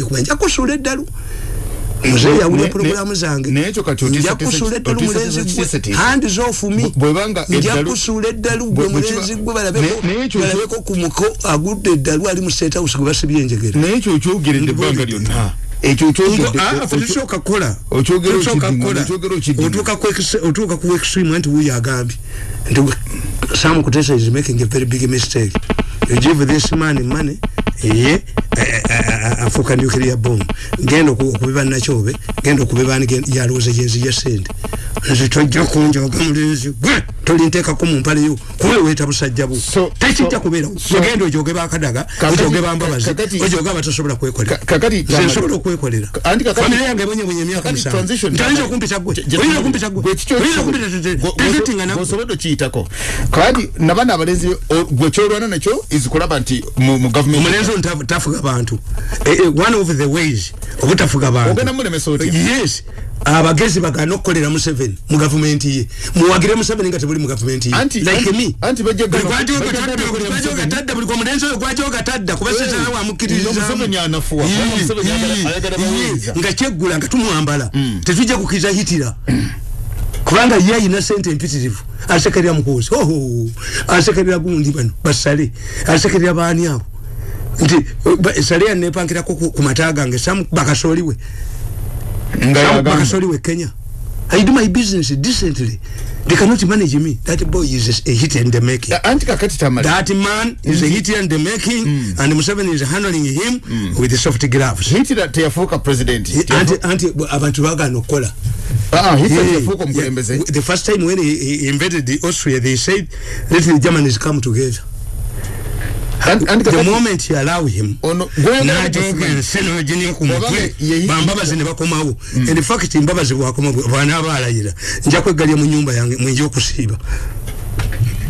yokwenja kusula eddalu muzeeyi yawulire pulogulaamu zange nja kusula eddalu mulenzi gwe handis off me nja kusula eddalu gwe mulenzi gwe balabeko ku muko agudde eddalu ali mu state house gwe basibye enjegere ekyotulisookakkola ah, ku extreme nti wuyo agambye nti samukutesa is making a very big mistake you give this man money eye eh, eh, eh, afukanukira ya bomu genda okubiba nakyobe genda okubiba yalowooza gyenzi gya sente nze tojja kunjoga mulenzi gwe tolinteekako mumpale yo kuba weeta busajja bu tekijja kubeerao genda ojoge bakadaga ojoge bambabazi ojoge abatasobola kwekolera nsobola okwekolera famire yange ebonyebonye emyaka musanntoyinza okumpisa gweoyinza okumpisa gweoyinza okumpisa tezitingana kiyitako kandi nabana abalenzi gwekyolwana nakyo izikulaba nti mu gavumenti ezo ntafuga bantu e, e, one of the ways obutafuga bantuyes abagezi bagana okukolera museveni mu gavumenti ye muwagire museveni nga tebuli mu gavumenti yegwagogatadda buli omulenzi oyo gwagogatadda kubasizaawamukkirizizamu nga kyeggula nga tumwambala mm. tetujja kukiriza hitira kubanga ye ayina sente empitirivu asekerera mukuusi hoho asekerera gundi bano basale asekerera baani abo nti sali anepankirako kumatagange sam bakasoliwe bakasoliwe kenya I do my business decently. They cannot manage me. That boy is a, a hit in the making. That, that man is mm -hmm. a hit in the making, mm -hmm. and Museveni is handling him mm -hmm. with the soft gloves. Hit that Tiafoka president. Anti, anti, Avantuaga no cola. The first time when he, he invaded the Austria, they said, let the Germans come together. the moment he allow him and the mm. fact that he was going to come out and he was going to come out and he was going to come out and he was going to come out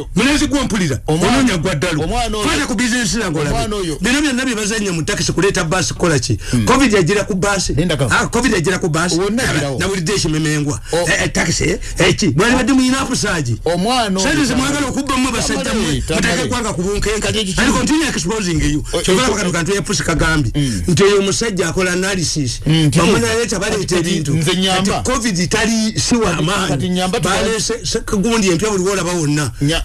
oyo mulezi gwo mpulira ononya gwa ddalu fata ku bizinesi zange olabe bino byonna bye bazannya mu takisi kuleeta baasi kukola ki hmm. covid yagira ku baasi ah, covid yagira ku baasi nabulidde ekimemengwa eh, eh, takisi eki eh, bwali badde muinafu saagi sente zimwagala okubba mu basajja mwe mutake gwanga ku bunkenkaali continue exposing yo kyovalako kano kantu yepusi kagambye nti eyo hmm. omusajja akola analysis hmm, bamunaleeta baleeta ebintu nti covid tali siwa maani balese gundi empya buliwo olaba wonna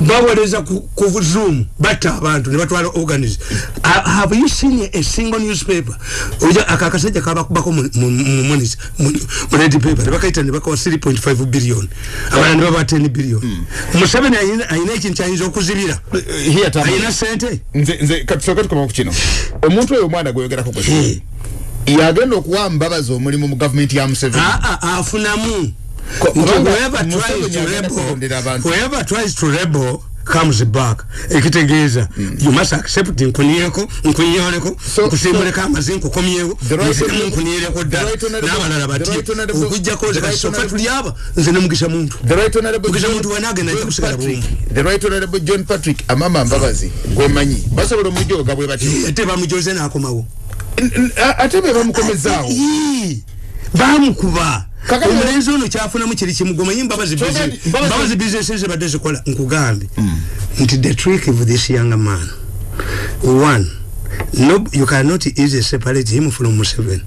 bawereza ku zoom bata abantu ne batwala organize have you seen a single newspaper oja akakasajja kabakubako mumonis mred paper nebakaita nebakawa 3.5 billion abana ne baba 10 billion hmm. museveni ayina ekintu kyayinza okuzibira eh, ayina sente nzekatukmakukino omuntu oyo omwana gweyogerako yagenda okuwa mbabazi omulimu mu gavumenti ya museveni afunamu comes back ekitegeeza mm. you must accept nkunyeeko nkunyeoleko nkusimuleko amazi nkukomyewo nzitemu nkunyeereko ddala n'abalala batye okugjako nze kati sokka tuli aba nze nemugisa muntumugisa muntu wanagenda ajja kusigala bumuate bamujoze n'akomawo ate be bamukomezaawo bamukuba omulenzi ono kyafunamu kiri kimugomanyi mbabazi bisinesi ezibadde zikola nkugambye hmm. nti the trick of this young man one no you cannot easily separate him from museveni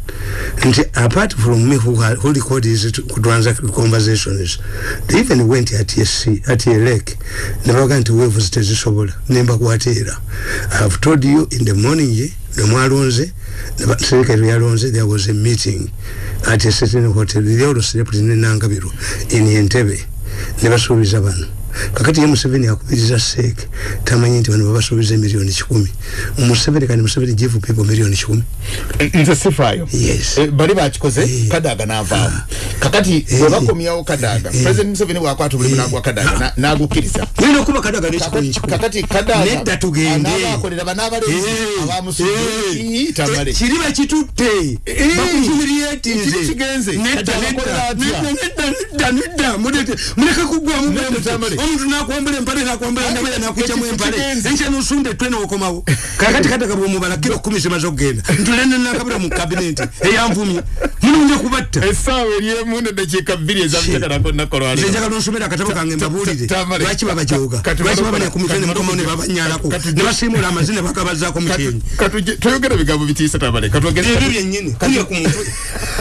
and apart from me who, who recorded his transact conversations they even went at sc at a lake nebagaa nti wevu zitezisobola nembakwateera i have told you in the morning ye yeah? nemwalonze serikali yalonze there meeting at a certain hotel the old celebrity nenangabiru in entebe nebasuubiza bano kakati ye museveni akubiriza seeke tamanyi nti bano babasuubiza emiliyoni kikumi museveni kandi museveni give people miliyoni kikumi Eh, nze sifaayo eh, bali bakikoze eh. kadaga n'avaamu ah. kakati webakomyawo kadaga president museveni bwakwata obulimu nagwa kadaga ah. n'agukkiriza kakati kadaganedatugendeakolera banabalkiri bakitutte kkigenzeomuntu nakwambula empale nakwambula nabaya nakwicamu empale enkya nosunda etwe nokomawo kakati kadaga bwomubala kiro kumi zimaze okugenda nanakabira mu kabineti eyanvumye mulunja kubatta esaawa eryemu nedakiika bbiri ezaaanakolwaejagala nsomera akatabo kange mbabuulire lwaki babajooga lwaki babale ku mitwe nemukomao nebabanyalako nebasimula amazi nebakabazaako mukyenyi toyogera bigambo bitiisa tabale ebyo byennyini kuya ku mutwe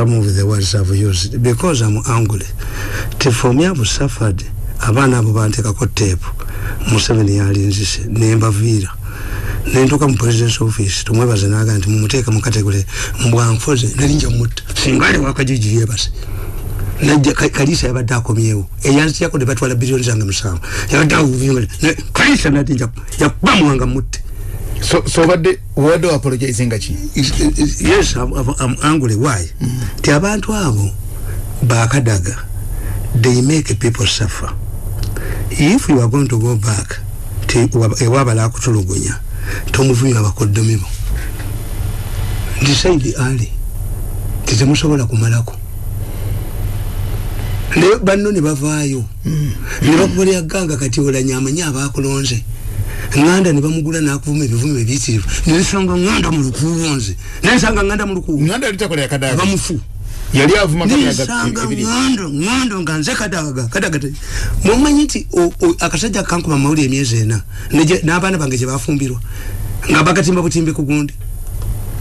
some of the words I've used because I'm angry. To for me, I've suffered. abaana abo bantekako tepu museveni yalinzise nembaviira nentuka mu president office tumwebaze naga nti mumuteeka mukategole mubwanfoze nalinja mutta singaliwakajiji yebase naja kalisa yabadde akomyewo eyanziyako ne batwala biliyoni zange musanvu yabadde akuvimale kalisa nalinja yakuba muwanga mutte so so what the what do apologize nga chi yes i'm, I'm angry why mm. ti abantu abo bakadaga they make people suffer if you are going to go back ti e wabala kutulugunya tomuvunyo abakodomimo decide early tizimusobola kumalako leo banno ne bavaayo mm. ne bakubalya ganga kati olanyaamanyi abakulonze mm. ŋŋanda ne bamugula n'akuvuma ebivuma ebiyitirivu ne nsanga ŋŋanda mu lukuubo nze ne nsanga ŋŋanda mu lukuubobamufu yali avuma nsanga ŋŋando ŋŋando nga nze kadaga kadaga mumanyi nti akasajja kankuba mawuli emyezi ena n'abaana bange gye bafumbirwa nga bagatimba butimbi ku gundi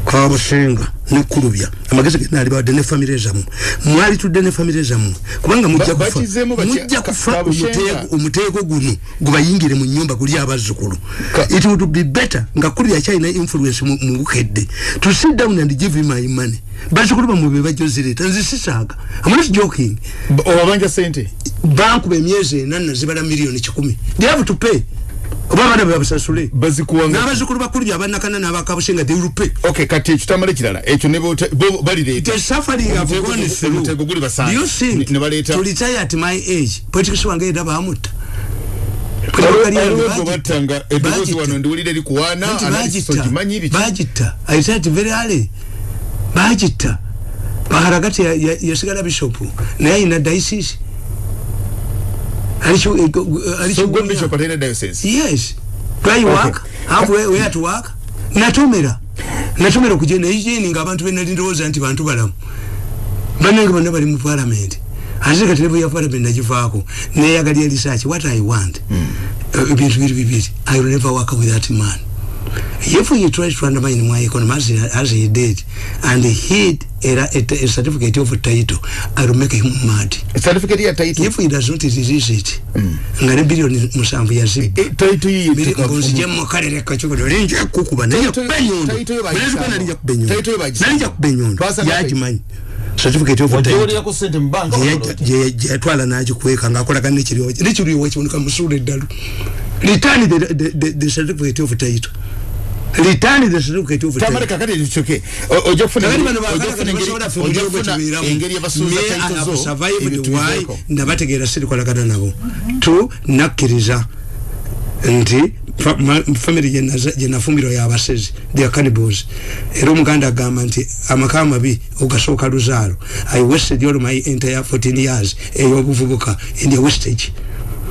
kwa bushenga ni kurubya amagezi ge nali bade ne family zamu mwali tudde ne family zamu kubanga mujja kufa mujja kufa umutego umutego guno guba yingire mu nyumba kuri abazukuru it would be better nga kuri ya china influence mu head to sit down and give him my money bashukuru ba mubi ba jozire tanzi sisaga i'm not joking oba banja sente banku be miezi nanna zibala milioni 10 they have to pay babana babasasule bazikuwanga nabazikuru bakuru abanakana nabakabushenga they will pay okay kati chitamale kilala echo nebo bali leta the suffering of gone through do you think ne, ne to retire at my age politikishu wange edaba amuta bajita I said very early bajita baharagati ya, ya, ya sigara bishopu na ya ina daisisi natumira natumira abantu benalindowooza nti bantu balamu banange bonna bali mu paalament ate katerebu ya paalament nagivaako neyagalya research what i want hmm. uh, ebintu biri bibiri i will never work with that man if he tries to undermine my economy as he, as he did and hid a, a, a certificate of a title i will make him mad a certificate of a title if he does not resist it mm. ngane billion musambu ya zibu e, eh, eh, title yi mbili ngonzi jemu mkare reka chuko nyo nyo kukuba na nyo kubenyondo title yi bagisambu na nyo kubenyondo ya jimanyi certificate of title wajori yako sente mbanga jie jie tuwala na aji kuweka ngakura kani nichiri wachi nichiri wachi unika msure dalu return the, the, the, the certificate of title litaani zesitu kituufu tena tamale kakati nchoke ojo kufuna kakati manu wakana kati basura fumuja uwe tumiramu engeri ya basura mea anapo survive ni wai ndabate gira siri kwa lakana nago tu nakiriza ndi family jenafumiro ya abasezi they are cannibals ero mkanda gama nti ama kama bi ugasoka luzaro I wasted all my entire 14 years eyo buvubuka in the wastage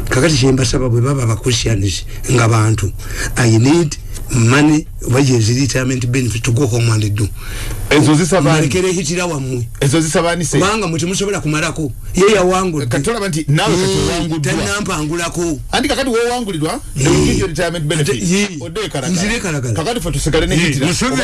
kakati chemba sababu baba bakushianishi nga bantu I need money waje retirement benefit tugoko mwandidu ezo zisabani mwalikere hitira wa mwe ezo zisabani se wanga mwiti mwisho wala kumarako ye ya wangu eh, katola banti nawe mm. katola wangu dua tani nampa angulako andika kati wewe wangu lidua ye hmm. ye retirement benefit ye odoe karakara mzire karakara kakati fatu sekare ni hitira nusebe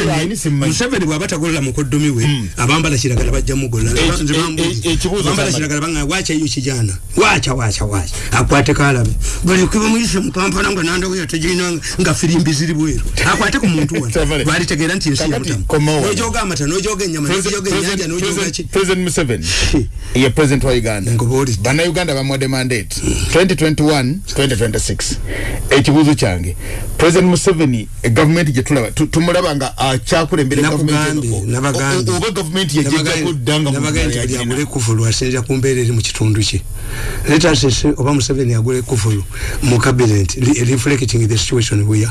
ni nusebe ni wabata gula mkodomiwe mm. abamba la shiragala baja mugo la e, eh, e, e, chibuzo abamba la eh, shiragala banga wacha yu chijana wacha wacha wacha akwate kalabi bali ukiwa mwisho mkampa nanga nanda huya tajina nga firimbi ziribu hilo akwate kumuntubalitegeera nti nsinogamba nogenyamaanayuganda bamwade mandate 2021-2026 ekibuuzo kyange president museveni egavumenti eh, gyetulaba tumulaba nga akyakulemberaoba gavumenti yajjakuddanaagula ekuvulu asinzira ku mbeera eri mu kitundu kye letasese oba museveni agula ekuvulu mu kabinet reflecting the situation weya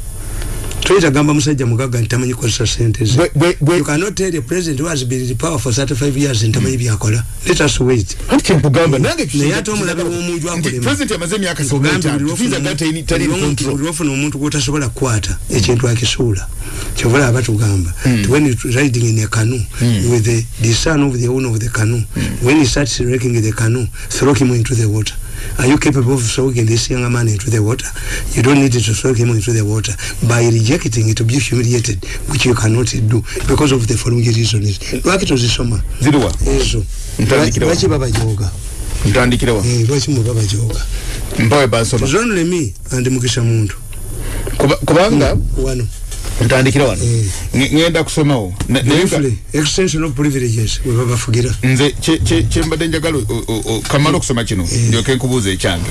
Twitter gamba musajja mugaga ntamanyi kukozesa ssente ze. Bwe bwe. You cannot tell the president who has been in power for thirty five years ntamanyi byakola. Let us wait. Kati nkugamba mm. nange kisinga. Naye ate omulabe w'omuntu akulema. President amaze emyaka sikumi etaano. Nkugamba buli lwofuna buli lwofuna buli lwofuna buli lwofuna omuntu gw'otasobola kukwata ekintu akisuula. Kyovula aba tugamba. Mm. When you riding in a canoe. Mm. With the the son of the owner of the canoe. Mm. When he starts wrecking the canoe throw him into the water. are you capable of soaking this young man into the water you don't need to soak him into the water by rejecting it to be humiliated which you cannot do because of the following reasons lwaki tozisoma ziriwa ezo lwaki baba joga ntandikirewa eh, lwaki mu baba joga mpawe basoma zonle me and mukisa muntu kubanga wano kuba, ntandikira wano ŋŋenda eh. kusomawo extension of privileges webabafugira nze kyembadde njagala kamala eh. okusoma kino eh. ndyoke nkubuuza ekyange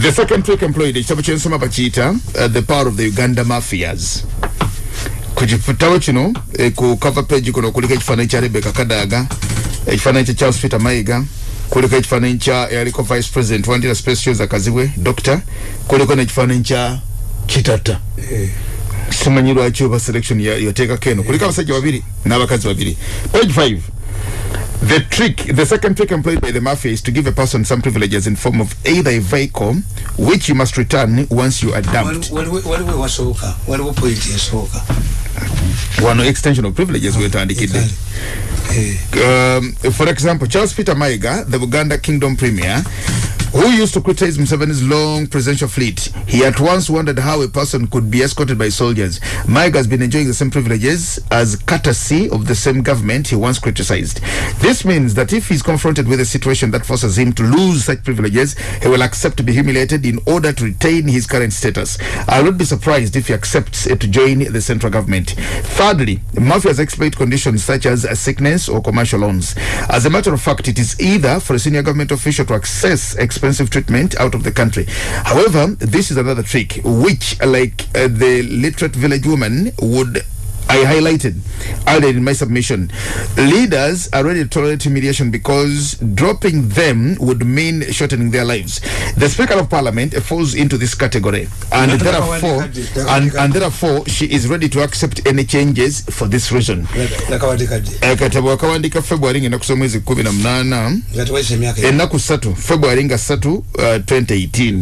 the second trick employed ekitabo kyensoma bakiyita uh, the power of the uganda mafias ku kitabo kino ku cover page kuno okuliko ekifaananyi kya rebeka kadaaga ekifaananyi kya charles peter mayiga kuliko ekifaananyi kya eyaliko vice president wandira specials akazibwe doctor kuliko nekifaananyi kya kitata simanyi lwaki oba selection yoteeka keno kuliko abasajja babiri n'abakazi babiri page 5 The trick, the second trick employed by the mafia is to give a person some privileges in form of either a vehicle which you must return once you are dumped. One extension of privileges we um, for example, Charles Peter Maiga, the Uganda Kingdom Premier, who used to criticize Museveni's long presidential fleet. He at once wondered how a person could be escorted by soldiers. Mike has been enjoying the same privileges as courtesy of the same government he once criticized. This means that if he's confronted with a situation that forces him to lose such privileges, he will accept to be humiliated in order to retain his current status. I would be surprised if he accepts to join the central government. Thirdly, mafias exploit conditions such as sickness or commercial loans. As a matter of fact, it is either for a senior government official to access exp- expensive treatment out of the country. However, this is another trick, which, like uh, the literate village woman, would I highlighted earlier in my submission. Leaders are ready to tolerate mediation because dropping them would mean shortening their lives. The Speaker of Parliament falls into this category, and there are four, and, and there are four. She is ready to accept any changes for this reason. Eh, February 2018.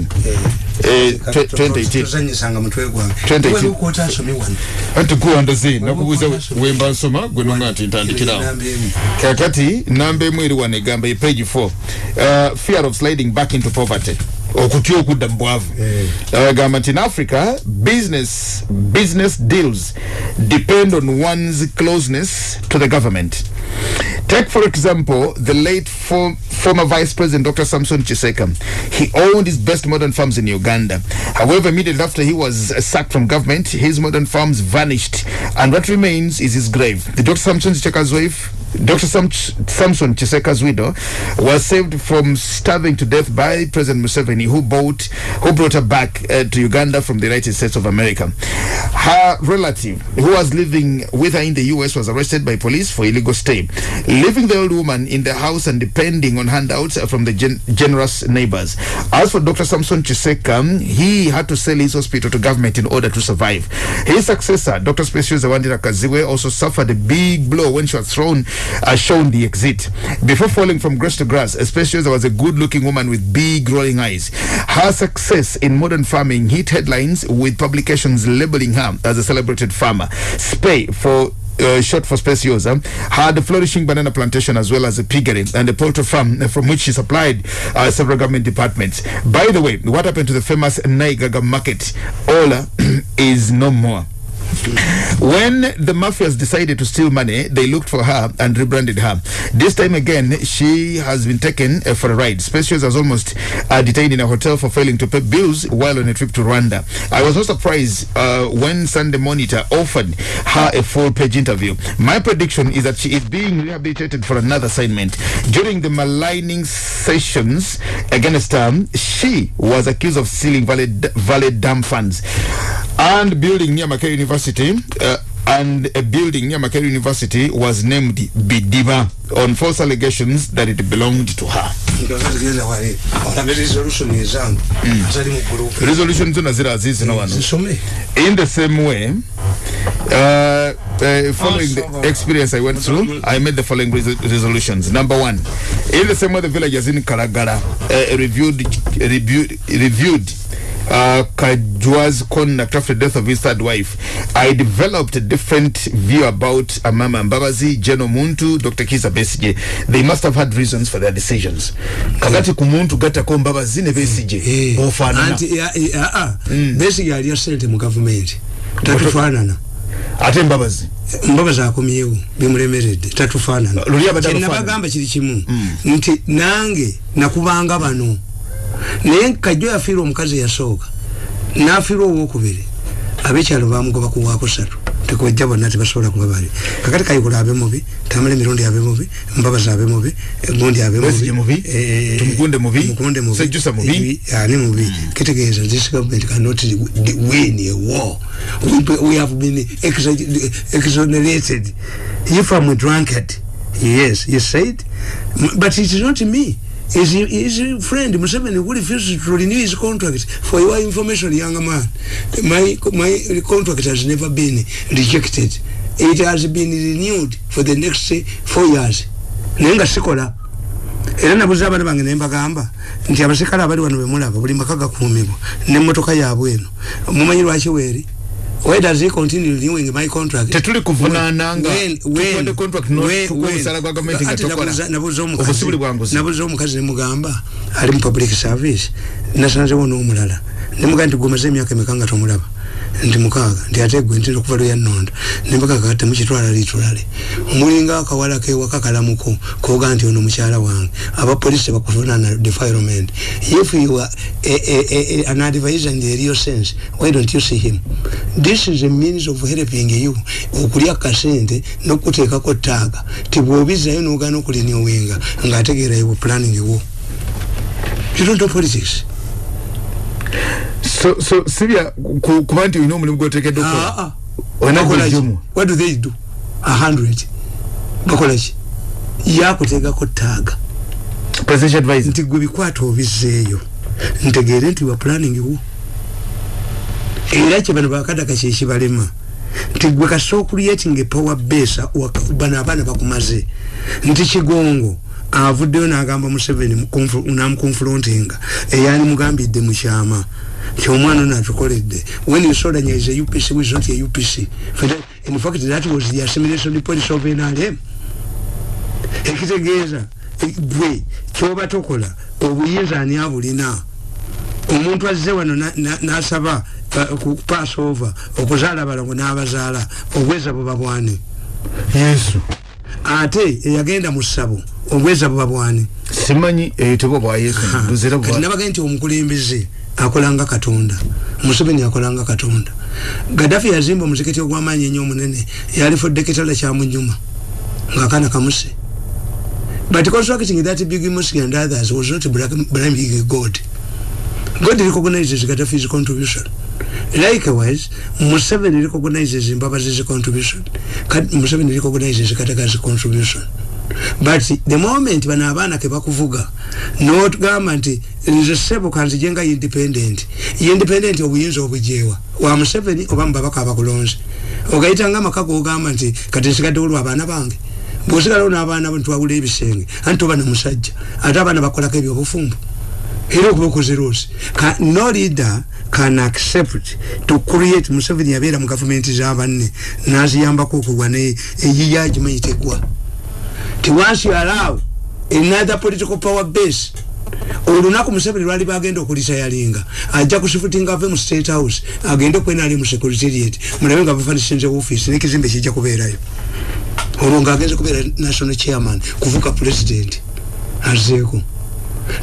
2018. 2018. nakubuuza wemba nsoma gwe nonga nti ntandikirawo kakati nambe emu eri wano egamba epage 4 uh, fear of sliding back into poverty okutya okudda mu bwavu eh. in africa business business deals depend on one's closeness to the government take for example the late former vice president dr samson chiseka he owned his best modern farms in uganda however immediately after he was sacked from government his modern farms vanished and what remains is his grave the dr samson chiseka's wife Dr. Sam Samson Chiseka's widow was saved from starving to death by President Museveni company who bought who brought her back uh, to Uganda from the United States of America. Her relative, who was living with her in the U.S., was arrested by police for illegal stay, leaving the old woman in the house and depending on handouts from the gen- generous neighbors. As for Dr. Samson Chiseka, he had to sell his hospital to government in order to survive. His successor, Dr. Specius Zawandira Kaziwe, also suffered a big blow when she was thrown, uh, shown the exit. Before falling from grass to grass, Specius was a good looking woman with big rolling eyes. Her success in modern farming hit headlines with publications labeling her as a celebrated farmer. Spay for uh, short for Speciosa, had a flourishing banana plantation as well as a piggery and a poultry farm from which she supplied uh, several government departments. By the way, what happened to the famous Naigaga market? Ola is no more. When the mafias decided to steal money, they looked for her and rebranded her. This time again, she has been taken uh, for a ride. Specials was almost uh, detained in a hotel for failing to pay bills while on a trip to Rwanda. I was not surprised uh, when Sunday Monitor offered her a full page interview. My prediction is that she is being rehabilitated for another assignment. During the maligning sessions against her, she was accused of stealing valid, valid dam funds and building near Mackay University university uh, and a building near Makere University was named Bidiba on false allegations that it belonged to her. Mm. Resolution in the same way, uh, uh, following awesome. the experience I went through, I made the following res resolutions. Number one, in the same way the villagers in Karagara uh, reviewed, reviewed, reviewed uh, Kajua's conduct after the death of his third wife, I developed a different view about Amama uh, Mbabazi, Jeno Muntu, Dr. Kisa Besije. They must have had reasons for their decisions. Kagati kumuntu gata kwa Mbabazi ne Besije. Mm. Eh. Ofanana. Anti, ya, ya, ya, Besije alia sente mu government. Tatufanana. Ate Mbabazi. Mbabazi akumiyewu, bimuremerede. Tatufanana. Lulia badalufanana. Kena bagamba chilichimu. Mm. Nti, nange, nakubanga banu. Mm naye kajjo yafiirwa omukazi eyasooka nafiirwa owokubiri abekyalo bamugoba kuwakusatu tekojja bonna tebasobola kuba bali kakati kayikula abe mubi tamale emirundi abe mubi mbabazi abe mubi gundi abe mubiani mubi kitegeeza this government cannot win a war we, we have been exonerated if am drunkard yes you said but it is not me is, is friend Museveni who refuses to renew his contract for your information young man my my contract has never been rejected it has been renewed for the next four years naye nga sikola era nabuza abaana bange naye mbagamba nti abasirikale abali wano bemulaba buli maka gakuumibwa nemmotoka yabwe eno mumanyi lwaki weeri where does he continue renewing my contract tetuli kuvunana nanabuuza omukazi nemugamba ali mu public service nasanzewo nomulala nemugamba nti gumeze emyaka emeka nga tomulaba nti mukaaga nti ategwe ntera okuva lweyanonda nempakakate mukitwala litulale mulinga akawala kewaka kalamuko koga nti ono mukyala wange abapolisi bakuvunana defirement if you are an adviser in the real sense why don't you see him this is a means of helping you okulya kasente nokuteekako taaga tibwobizayo nogana okulinyowenga ngaategeera ewe planning wo you don't know politics so so sibya kuba nti olina omulimu gwotekeddwa ah, okola ah, ah. what do they do a hundred bakola ki yakuteekako taaga nti gwe bikwata obizeeyo ntegeere nti wa planning wo era kyebano bakadaka kyekibalema nti gwe kasa okuliyetinga epowa besa banoabaana bakumaze nti kigongo avuddeyo nagamba museveni namukonfulontinga eyali eh, mugambidde mukyama kyomwana ono atukoledde when you solanyize upc was not a upc uh, in fact that was the assimilation police of nrm ekitegeeza eh, bwe kyoba tokola obuyinza ani abulina omuntu azze wano nasaba uh, ku pass over okuzaala abalongo n'abazaala obweza buba bwani yesu ate eyagenda mu ssabo obweza buba bwani simanyi eitebwa eh, bwa yesu kati nabage nti omukulembeze akolanga katonda museveni akolanga katonda gadafi yazimba omuzikiti ogwamaanyi enyo omunene yalifudde kitala kyamunyuma ngaakaana kamuse but constructing that big mosque and others was not blaming god god recognizes gadafi's contribution likewise museveni recognizes mbabazi's contribution museveni recognizes katagazi contribution but the moment bano abaana kebakuvuga notugamba nti nze sebo kanzije nga independent independent obuyinza obujewa wamuseveni oba mubabaka abakulonze ogaita nga amaka gogamba nti kati nsigadde olwo abaana bange bwosigalewo nabaana ntwawula ebisenge anti oba namusajja ate abaana bakolako ebyobufumbu era okubakozera osi no leader can accept to create museveni yabeera mu gavumenti zabanne naziyambako okulwa eyiyagimayitegwa tewansi alaawo another political power base olunaku musebere lwali bagenda okulisa yalinga ajja kusifutinga ave mu state house agende okwenaali mu securityriat mulabe nga bafanisinze office nekizimbe kijja kubeerayo olwo ngaagenze kubeera national chairman kuvuka president azeeko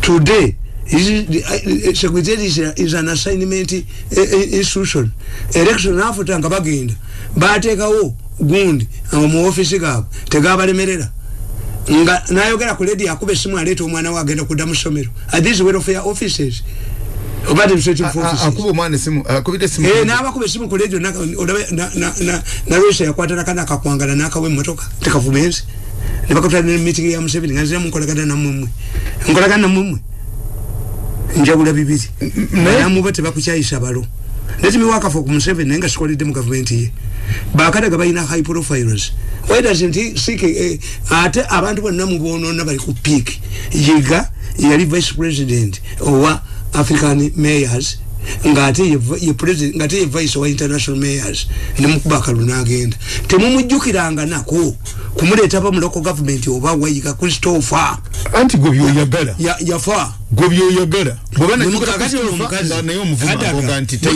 today eh, securityriat is an assignment eh, eh, institution election afuta nga bagenda bateekawo gundi omu offisi gaabwe tegabalemerera nga nayogera ku ledi akuba esimu aleeta omwana we agenda kudda mu ssomero athese welfare offices nabakuba esimu kuledio nalwesa yakwatanaka nakakwangala nakawa emotoka tekavumenzi nebakatanemiting ya museveni nga nzira munkolagana namwemwe nkolagana namwemwe njawula bibiri nayamuba tebakukyayisa balo Let me work for Museven and Nengas quality government. Bakada Gabina high profiles. Why doesn't he seek a abantu one number one on number who peak? Yiga, Yari vice president, or African mayors, nga ate ye vice owa international mayors nemukuba akalu nagenda temumujukiranga nako kumuletapa muloco gavumenti oba wayika kristofa anti gwebyoyagala ya, yafa gwebyoyagala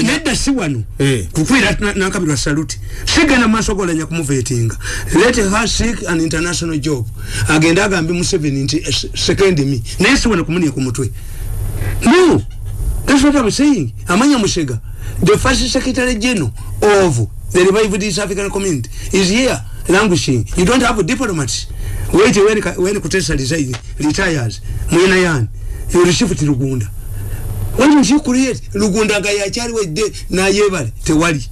nedda si wano eh. kukwira nankabirwa saluti sigenda mumaaso golanya kumuvetinga let her seek an international job agenda agambe museveni nti eh, second me naye si wano kumunia ku mutwe no that's what I'm saying Amanya Musega the first secretary general of the revived East African community is here languishing you don't have diplomats wait when, when Kutesa decides retires Mwenayan you receive to Lugunda what did you create Lugunda Gayachari with the Nayevali Tewali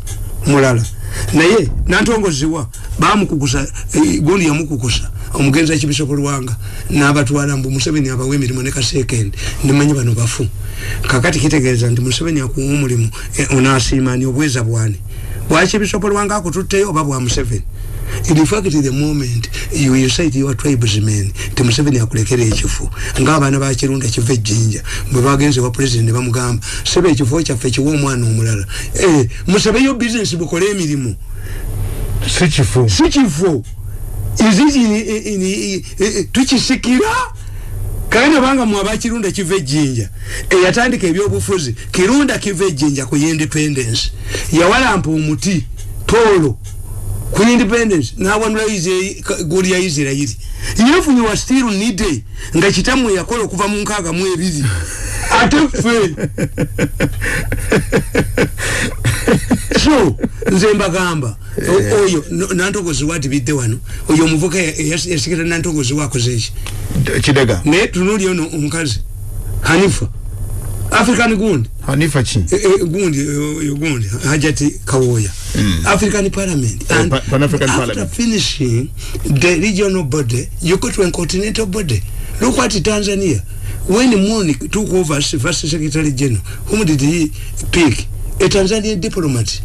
Murala naye nantongo ziwa baamu kukusa e, eh, guli ya muku kukusa omgenza chibisa kuruanga na abatu wala mbu musebe ni abawemi ni mwaneka second ni manjiba nubafu kakati kitegeeza nti museveni akuwa omulimu onasiimani obweza bwani waki bisobola wange akututteyo oba bwa museveni infact the moment youinsite your tribesmen ti museveni akulekera ekifo ngaabaana bakirunda kiva ejjinja bwebagenze wa president bamugamba sebe ekifo kyaffe kiwa omwana omulala musabeyo business bukole emirimu si kifo is it tukisikira kana banga mwabakirunda kive jinja eyatandika ebyobufuzi kirunda kive jinja ku independence yawalampa omuti tolo ku independence nawanulaize guli ya israeli yefunye wa stiru nide nga kitamu yakola okuva mu nkaaga mu ebiri ate ffe true nze mbagamba oyo nantogozi watibidde wano oyo omuvuka yasigira nantogozi wakoze eki kidega naye tunuli ono omukazi hanifa african gundi hanifa ki e, e, gundi e, oyo gundi hajati kawoya hmm. african parliament eh, after finishing the regional body you go to a continental body look at tanzania when moon took over as vice secretary general whom did he pick a eh, Tanzanian diplomat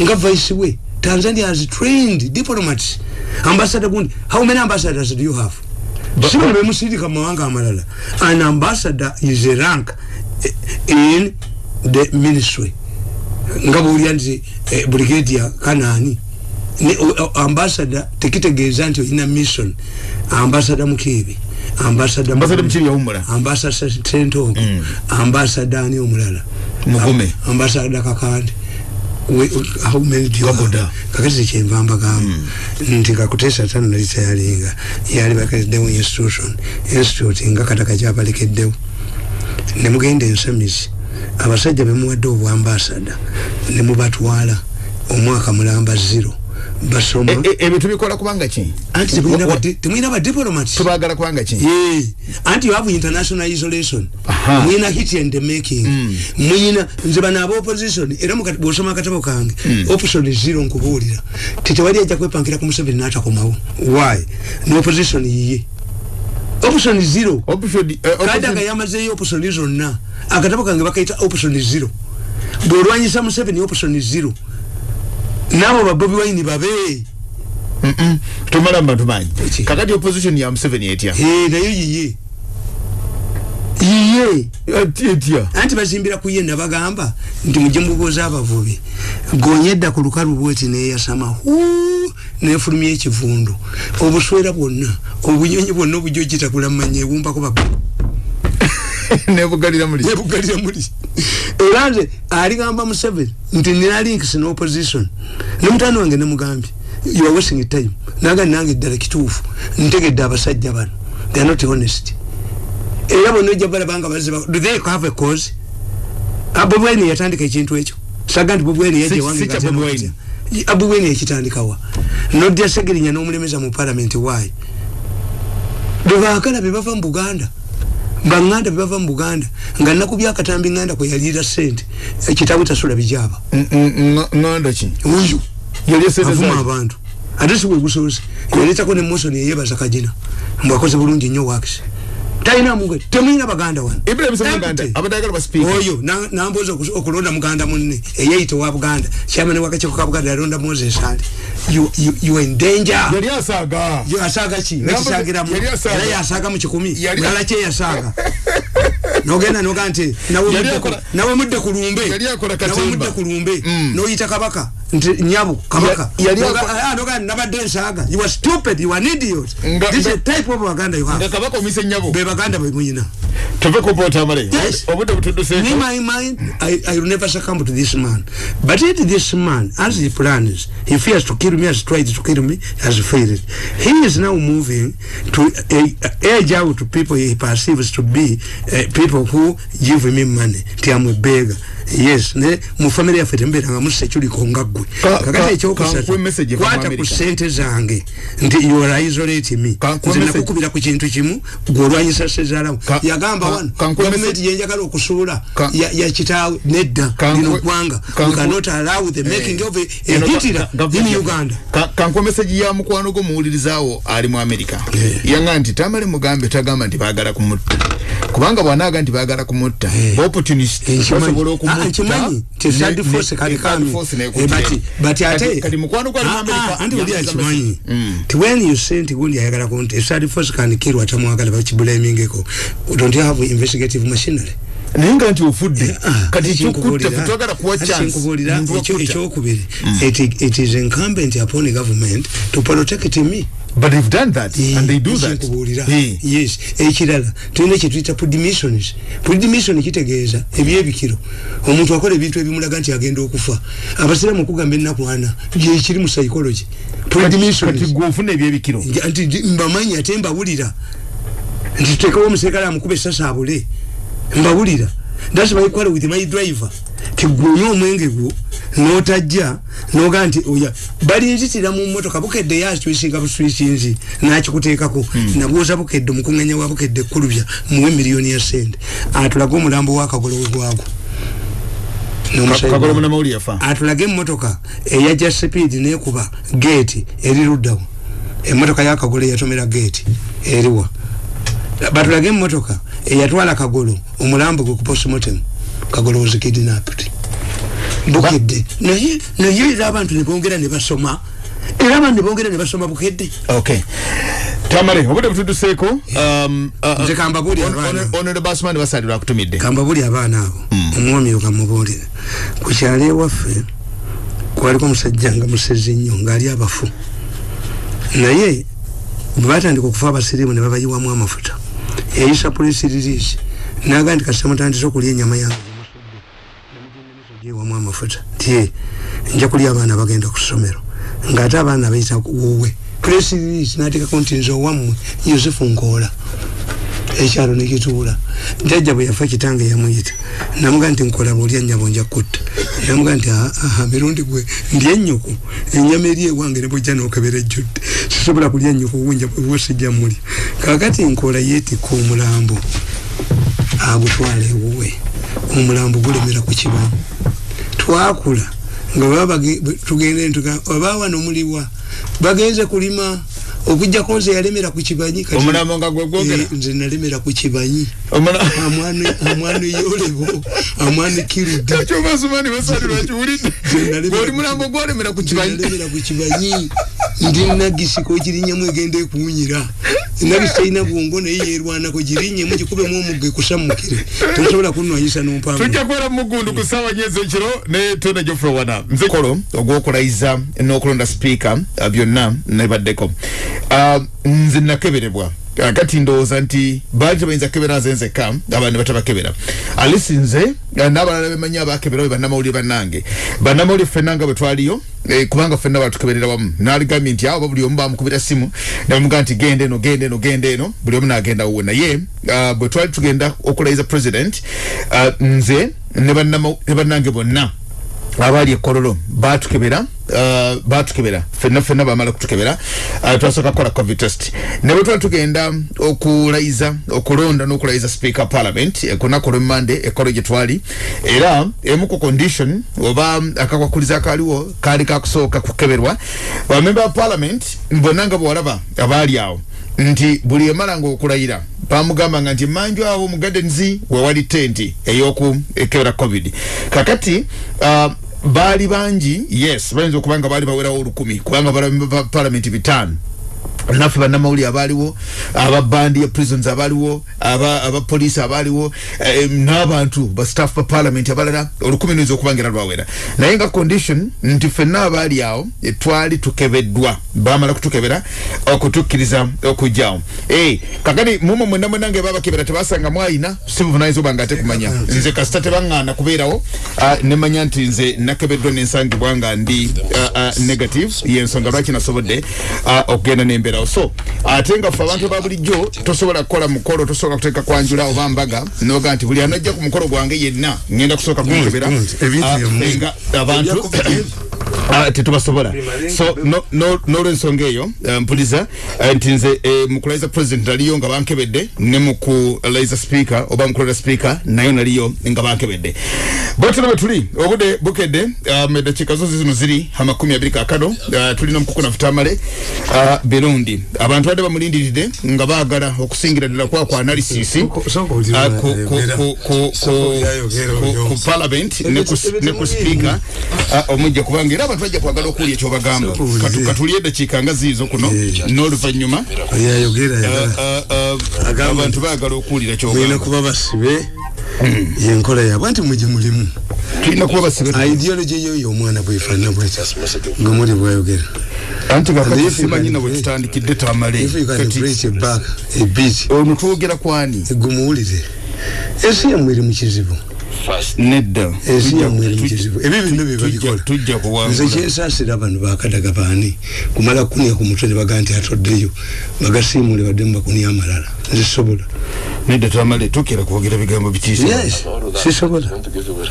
nga vice we Tanzania has trained diplomats ambassador gundi how many ambassadors do you have simu be musirika mawanga amalala an ambassador is a rank eh, in the ministry nga buli anzi eh, brigadier kanani ne uh, ambassador tikitegeza nti ina mission ambassador mukibi ambassador ambassador mchiri ya umbra ambassador sentongo mm. ambassador ni umulala mugume ambasada kakadi we, how many do you have kakati si chenva amba kama mm. nti kakutesa tanu na lisa yali inga yali bakati demu institution institute inga kataka japa like demu ne muge hindi e nsemisi abasajja bemuwa dobu ambasada ne mubatu wala umuwa kamula amba zero basoma e, e, ebintu bikola kubanga ki anti temwina ba diplomats tubagala kubanga ki anti you have international isolation mwina hit and the making mwina hmm. nze bana abo opposition era mukati bwosoma akatabo kange hmm. option is zero nkubuulira tetewali ajja kwepankira ku museveni natakomawo why ne opposition yiye option is zero eh, kadi akayamazeyo opposioni zonna akatabo kange bakaita option is zero bwolwanyisa museveni option is zero nabo ba Bobi Wine babe mhm -mm. tumala mbantu manji kakati opposition ya Museveni etia hee na yu yiye yiye etia anti bazimbira kuye na bagamba ndi mjimbu kwa zaba vubi gonyeda kulukaru wote na ya sama huu na yafurumi ya chifundu obuswera bwona obunyonyi bwona obujojita kula manye wumba kwa babu nebugalira muli nebugalira muli eranze ali gamba mu seven nti nina links no opposition nemutano wange nemugambi you are wasting time naga nange dala kitufu ntegedde abasajja bano they are not honest era bonoja bala banga bazeba do they have a cause abobweni ah, yatandika ekintu ekyo saga nti bobweni yaje wange gatenoja abobweni ah, yakitandika wa nodya segirinya n'omulemeza mu parliament why bebakala bebava mu buganda banganda bava mu Buganda nga nakubya akatambi nganda kwe yalira sente ekitabu tasula bijaba nganda ki uyu yalesezeza abantu adesi we gusose yaleta ko ne motion yeye basakajina mbakoze bulungi nyo wakisi taina mungwe temuina baganda wano ibrahim sa baganda abadagala ba speaker oyo nambuza na okulonda muganda munne eyeyito wa buganda chairman wa kachiko ka buganda yalonda moses ali you, you, you, you in danger yali asaga yali asaga chi yali asaga yali asaga mu kikumi yali asaga nogenda noga nti nawe mudde kulumbe nawe kulumbe mm. noyita kabaka nti nyabu kabaka ah, noga nabadde nsaga you are stupid you are an idiot this is type of baganda you have kabaka omise nyabu be baganda be muyina tuve ko pota mare yes obuta butundu sefo in my mind i i will never succumb to this man but yet this man as he plans he fears to kill me as tried to kill me has failed he is now moving to uh, age out to people he perceives to be uh, people who give me money. Tiamu beggar. yes ne mu family yaffe tembeera nga musekyuli konga ggwe kakati ekyokusatukwata ku sente zange nti youare isolate me nze nakukubira ku kintu kimu gweolwanyisa sezaalawo yagamba wano gavumenti yenjagala okusuula yakitaawe nedda lino ggwanga wekanot allow the eh, making of ehitira eh, in uganda kankuwa meseji ya mukwano gwo muwulirizaawo ali mu amerika eh. yaga nti tamale mugambe tagamba nti bagala kumutta kubanga bwanaaga nti bagala kumutta opportunist osobola okuba Ah, ekimanyi nti thadi force kalikami eh, bati bati ate kati mukwano gwali mu amerika andi oli akimanyi ti when you say nti gundi ayagala ku nti thadi force kani kiru atamwagala bakibulamingeko don't you have investigative machinery naye nga nti ofudde ah, kati ekyokutta fetwagala kuwa chance ekyokubiri mm. it is incumbent upon government to protect me but they've done that e, and they do that kubulira e. Eh. yes ekirala tuyina kyetuyita pudimissions pudimission kitegeeza ebyebikiro omuntu akola ebintu ebimulaga nti agenda okufa abasiraamu okugamba ennaku ana gyekiri mu psychology pudimissionsnti mbamanyi ate mbawulira nti tutekewo omuserikale amukuba esasa abule mbawulira thats by quarrel with my driver tigunye omwenge gwo notajja noga nti oya balinzitira mu motoka bukedde ya switchinga bu switchinzi nakikuteekako mm. nabuuza bukedde omukuŋganya wa bukedde kulubya muwe miliyoni ya sente atulage omulambo wa kagolo we gwagwo atulage emotoka eyajja sipiidi nekuba geeti eri luddawo emotoka yakagolo eyatomera geeti eriwa batulage emotoka eyatwala kagolo omulambo gwe ku postmortem kagolo wozikidnapti bukedde naye naye era abantu nebongera nebasoma era abantu nebongera nebasoma bukedde okay tamale obudde bututuseeko um, uh, uh, nze kambabulionbasman basali lwakutumidde kambabuli abaana abo hmm. omwami okamubuulire ku kyalo ewaffe kwaliko omusajja nga musezi nnyo ngaali abafu naye bwebatandika okufa abasiriimu ne babayiwamu amafuta eyisa puresi riliisi naga nti kasitamutandisa okulya enyama yange ewamu amafuta nti eh, njakulya abaana bagenda kusomero ngaate abaana baita kuwowe presiriisi nateekako nti nze owammwe yosefu nkoola ekyalo nekituula jajja bwe yafa kitange yamuyita namuga nti nkola bwolya nyabo njakutta yamuga nti aha ah, ah, mirundi gwe ndi enyoku enyama eri ewange ne bwejja nokebera ejjudde sisobola kulya enyoku owenja bwewosijja muli kakati nkola yeetikka omulambo agutwala ewuwe omulambo gulemera ku kibamu twakula nga tugende oba wano muliwa bagenze kulima okujjako eh, nze yalemera ku kibanyi nze nalemera ku kibanyi amwani yolebo amwani kirudaolimulambo gwolemera ku kibanyi ndi nagisiko girinyemu egenda ekuwunyira nabisaina bwongo naye yerwanako girinyemu gikubemu omugge kusamukire tosobola kunwanyisa nompamu tujja kubera mugundu ku saawa nyezo ekiro netona jofrey wana nzekolo ogwokulayiza n'okulonda sipiika uh, byonna nebaddeko uh, nze nakeberebwa uh, kakati ndoza nti baji bainza kebera zenze kam daba ni bataba kebera alisi nze eh, naba nalabe manya ba kebera wiba nama uliba nange banama uli fenanga betuwa liyo e, eh, kumanga fena watu kebera wamu naligami nti hawa babu liyomba mkubita simu na munga nti gende no gende no gende no buli omu na agenda uwe na ye uh, betuwa li tugenda okula iza president uh, nze neba nama neba nange bo na abali ekololo batukebera uh, batukebera fenna fenna bamala kutukebera uh, twasooka kukola covid test ne bwe twali tugenda okulayiza okulonda n'okulayiza speaker parliament eh, kunaku olwemmande ekolo gye twali era emu ku condition oba akakwakuliza akaaliwo kaali kakusooka kukeberwa bamemba ba parliament bonna nga bwe walaba abaali awo nti buli emala ngaokulayira bamugamba nga nti manju awo mu gadenzi wewali tenti eyoku ekeera covid kakati uh, baali bangi yes bayinza okuba nga baali bawerawo olukumi kubanga balamenti bitaano naffe bannamawulire abaaliwo aba bandi ya prisons abaaliwo abapoliisi abaaliwo eh, n'abantu bastaff ba parliament abalala olukumi nuyinza okuba ngera lwawera naye nga condition nti ffenna abaali awo eh, twali tukebeddwa bamala kutukebera okutukkiriza okujjawo eh, kakati muma mwena mwena nga ebaabakebera tebasanga mwayina si buvunanyiza oba nga atekumanya nze kasita tebaŋŋaana kubeerawo ah, nemanya nti nze nakebeddwa n'ensangibwa nga ndi ah, ah, negative y'ensonga lwaki nasobodde okugenda nembera okukeberawo so ate nga fe abantu babulijjo tosobola kukola mukolo tosobola kuteeka kwanjula oba mbaga noga nti buli anajja ku mukolo gwange yenna ngenda kusooka kumukeberanga ah, abantu ah, tetubasobola so nolwensonga eyo eh, mpuliza eh, nti nze eh, mukulaiza president naliyo nga bankebedde ne mukulaiza speaker oba mukulaiza speaker nayo naliyo nga bankebedde botino bwe tuli obudde bukedde ah, edakiika zozi zino ziri amakumi abiri kakano tulina omukukunafutamale birungi mirundi abantu wade bamulindiride nga baagala okusingira ddala kwa ku analysis ku parliament ne ku spika ah, omujja kubanga era abantu bajja kwagala okulya ekyobagamba katulye edakiika nga ziizo kuno eh. n'oluvannyuma ah, ah, abantu baagala okuwulira kyobaba basibe hmm. enkola yaabwe anti mujemulimu tulina kuba basibeideology ah, yo yomwana bwefaanana bwetyanga muli bwayogera anti kakatisimanyina bwe tutandikidde twamale ono twogera kwani gumuwulire ensi yamu eri mukizibu nedda ensi yamu eri mukizibu ebyo byonna byebabikola nze kyensaasira bano bakadaga baani kumala kkunya ku mutwe ne baga nti atoddeyo bagasiimule baddemu bakunya amalala nzisobola nedda twamale tukera kwogera bigambo bikiisa sisobola yes.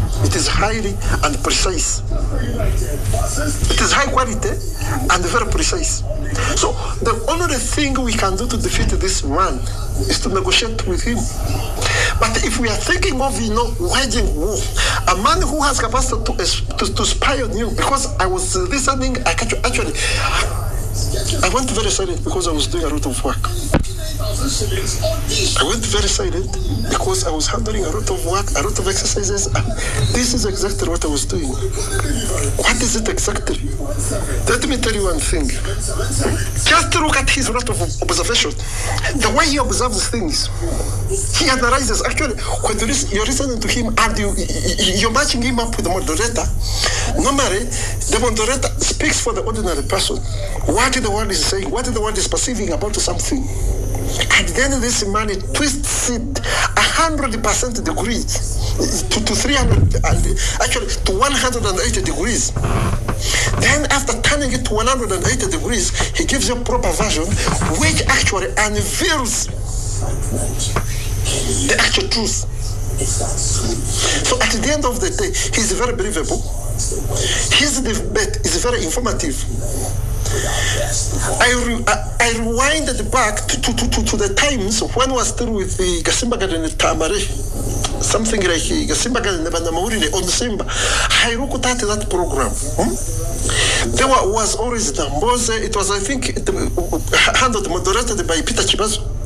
it is highly and precise. It is high quality and very precise. So the only thing we can do to defeat this man is to negotiate with him. But if we are thinking of, you know, waging war, a man who has capacity to, to, to spy on you, because I was listening, I actually, I went very silent because I was doing a lot of work. I went very excited because I was handling a lot of work, a lot of exercises. Ah, this is exactly what I was doing. What is it exactly? Let me tell you one thing. Just look at his lot of observation. The way he observes things, he analyzes. Actually, when you're listening to him and you, you're matching him up with the moderator, normally the moderator speaks for the ordinary person. What the world is saying, what the world is perceiving about something. At the end this money twists it 100% degrees to, to 300, actually to 180 degrees. Then after turning it to 180 degrees, he gives you proper version, which actually unveils the actual truth. So at the end of the day, he's very believable. His debate is very informative. I, I, I rewinded back to, to, to, to, the times when I was still with the Gasimbaga and Tamari. Something like the and Banamaurile on the Simba. I look at that program. Hmm? There was always Damboze. It was, I think, uh, handled, moderated by Peter Chibazo.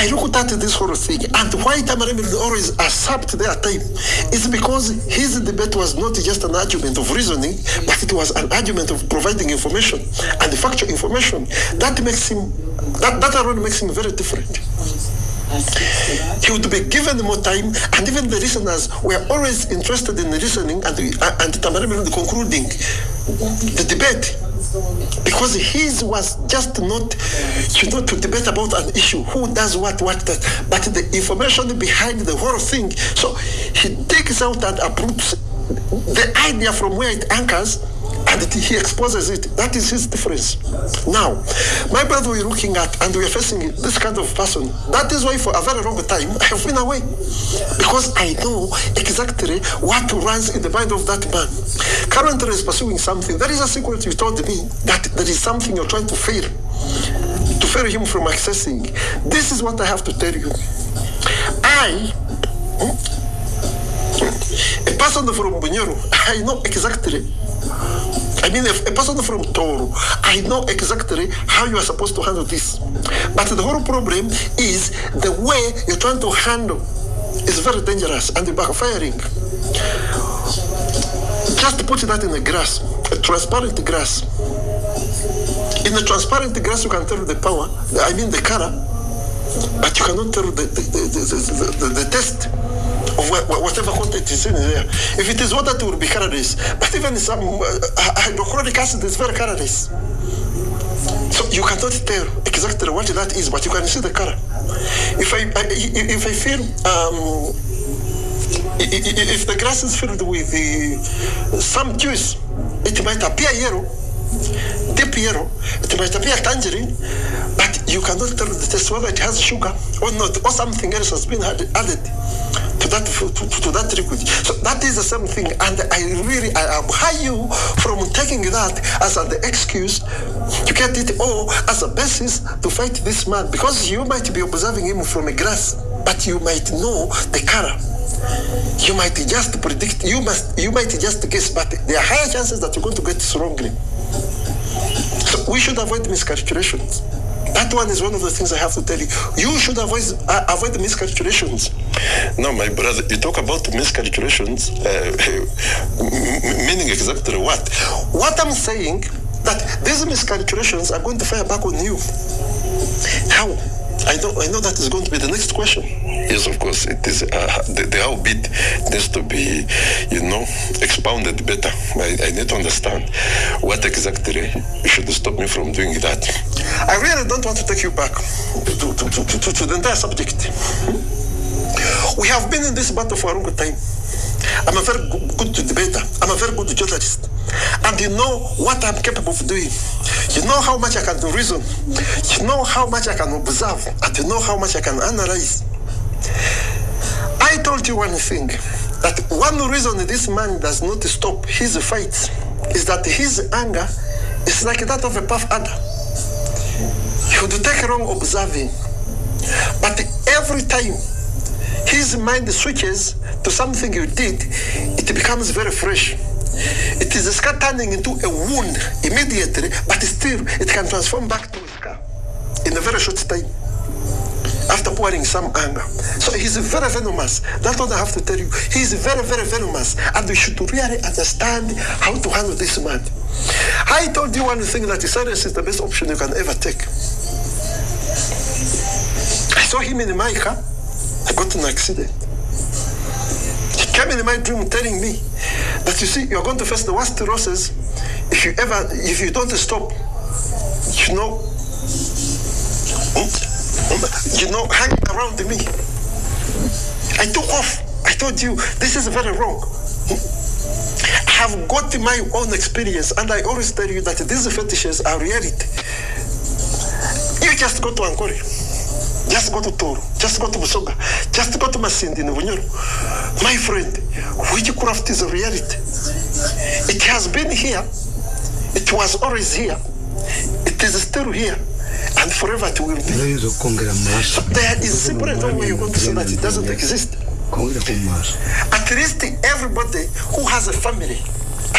I looked at this whole thing, and why Tamar will always accept their time is because his debate was not just an argument of reasoning, but it was an argument of providing information and factual information. That makes him, that, that alone makes him very different. He would be given more time, and even the listeners were always interested in listening and, uh, and Tamar concluding the debate. Because his was just not, you know, to debate about an issue, who does what, what, that, but the information behind the whole thing. So he takes out and uproots the idea from where it anchors and he exposes it. That is his difference. Now, my brother we're looking at and we're facing this kind of person. That is why for a very long time I have been away. Because I know exactly what runs in the mind of that man. Currently is pursuing something. There is a secret you told me that there is something you're trying to fail. To fail him from accessing. This is what I have to tell you. I hmm? a person from Bunyoro, I know exactly I mean, a person from Toru, I know exactly how you are supposed to handle this. But the whole problem is the way you're trying to handle is very dangerous and backfiring. Just put that in the grass, a transparent grass. In the transparent grass, you can tell the power, I mean the color, but you cannot tell the, the, the, the, the, the, the taste whatever content is in there. If it is water, it will be calories. But even some uh, uh, hydrochloric acid is very calories. So you cannot tell exactly what that is, but you can see the color. If I, I if I feel um, if the grass is filled with uh, some juice, it might appear yellow. Piero, might be a tangerine, but you cannot tell the test whether it has sugar or not, or something else has been added to that to, to, that liquid. So that is the same thing, and I really I admire you from taking that as an excuse to get it all as a basis to fight this man, because you might be observing him from a grass, but you might know the color. You might just predict. You must. You might just guess, but there are higher chances that you're going to get it wrongly. we should avoid miscarriculations. That one is one of the things I have to tell you. You should avoid uh, avoid the miscalculations. No, my brother, you talk about miscalculations, uh, meaning exactly what? What I'm saying that these miscalculations are going to fire back on you. How? I know, I know that is going to be the next question. Yes, of course, it is. Uh, the, the bit needs to be, you know, expounded better. I, I need to understand what exactly should stop me from doing that. I really don't want to take you back to, to, to, to, to the entire subject. We have been in this battle for a long time. I'm a very good debater. I'm a very good journalist and you know what I'm capable of doing. You know how much I can reason. You know how much I can observe, and you know how much I can analyze. I told you one thing that one reason this man does not stop his fight is that his anger is like that of a puff adder. He would take wrong observing, but every time his mind switches to something you did, it becomes very fresh. It is a scar turning into a wound immediately, but still it can transform back to a scar in a very short time after pouring some anger. So he's very venomous. That's what I have to tell you. He's very, very venomous. And we should really understand how to handle this man. I told you one thing that silence is the best option you can ever take. I saw him in my car. I got an accident. came in my dream telling me that you see you're going to face the worst losses if you ever if you don't stop you know you know hanging around me i took off i told you this is very wrong i have got my own experience and i always tell you that these fetishes are reality you just go to anchorage just go to Toro, just go to Busoga, just go to Masindi in Bunyoro. My friend, witchcraft is a reality. It has been here, it was always here, it is still here, and forever it will be. there is simply no way you're going to say that it doesn't exist. At least everybody who has a family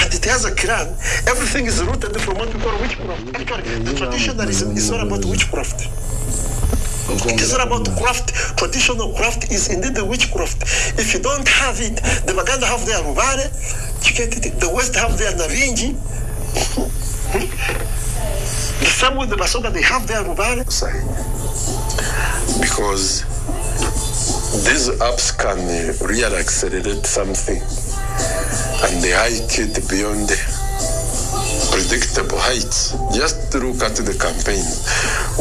and it has a clan, everything is rooted from what we call witchcraft. Actually, the traditionalism is all about witchcraft. It's not about craft. Traditional craft is indeed the witchcraft. If you don't have it, the Baganda have their Rubare, you get it. The West have their naringi. the same with the Basoga, they have their Rubare. Because these apps can really accelerate something and they hike it beyond predictable height. Just look at the campaign.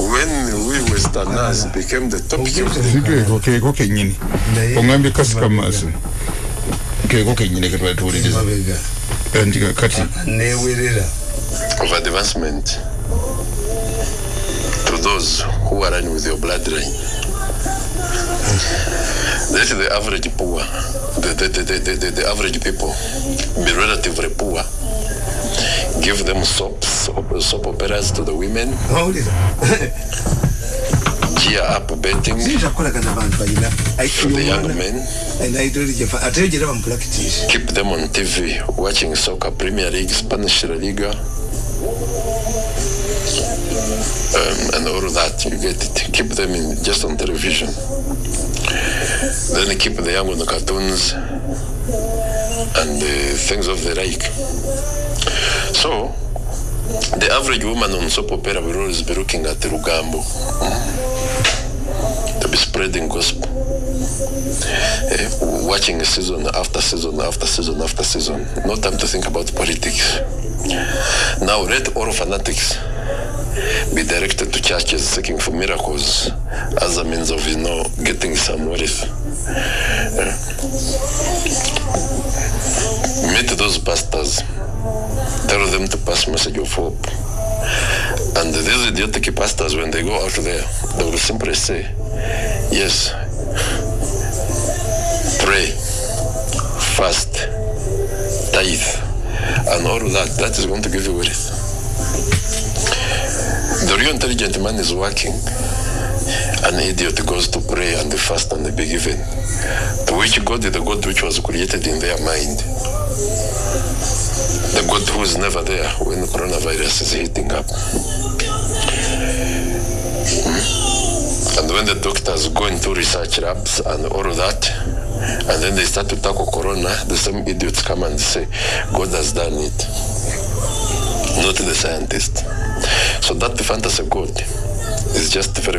When Louis Westernaz became the top of advancement to those who are in with your bloodline. That's the average poor, the, the, the, the, the, the average people, the relatively poor. give them soaps, soap, soap operas to the women. Gear up betting for the young men. Keep them on TV, watching soccer, Premier League, Spanish La Liga. Um, and all of that, you get it. Keep them in, just on television. Then keep the young on the cartoons and uh, things of the like. so the average woman on soap opera will always be looking at the rugambo hmm? to be spreading gospel uh, watching season after season after season after season no time to think about politics now let all fanatics be directed to churches seeking for miracles as a means of you know getting some wealth eh? uh, meet those pastors Дори да имате пас, ме се геофоб. Анде де за идиота ки паста, аз бен дего, аж де. Да го съм през се. Yes. Pray. Fast. Таид. And all that, that is going to give you with. The real intelligent man is working. An idiot goes to pray and the fast and the be given. To which God is the God which was created in their mind. The good truth is never there when the coronavirus is heating up. And when the doctors go into research labs and all of that, and then they start to tackle corona, the same idiots come and say, God has done it. Not the scientist. So that fantasy God is just very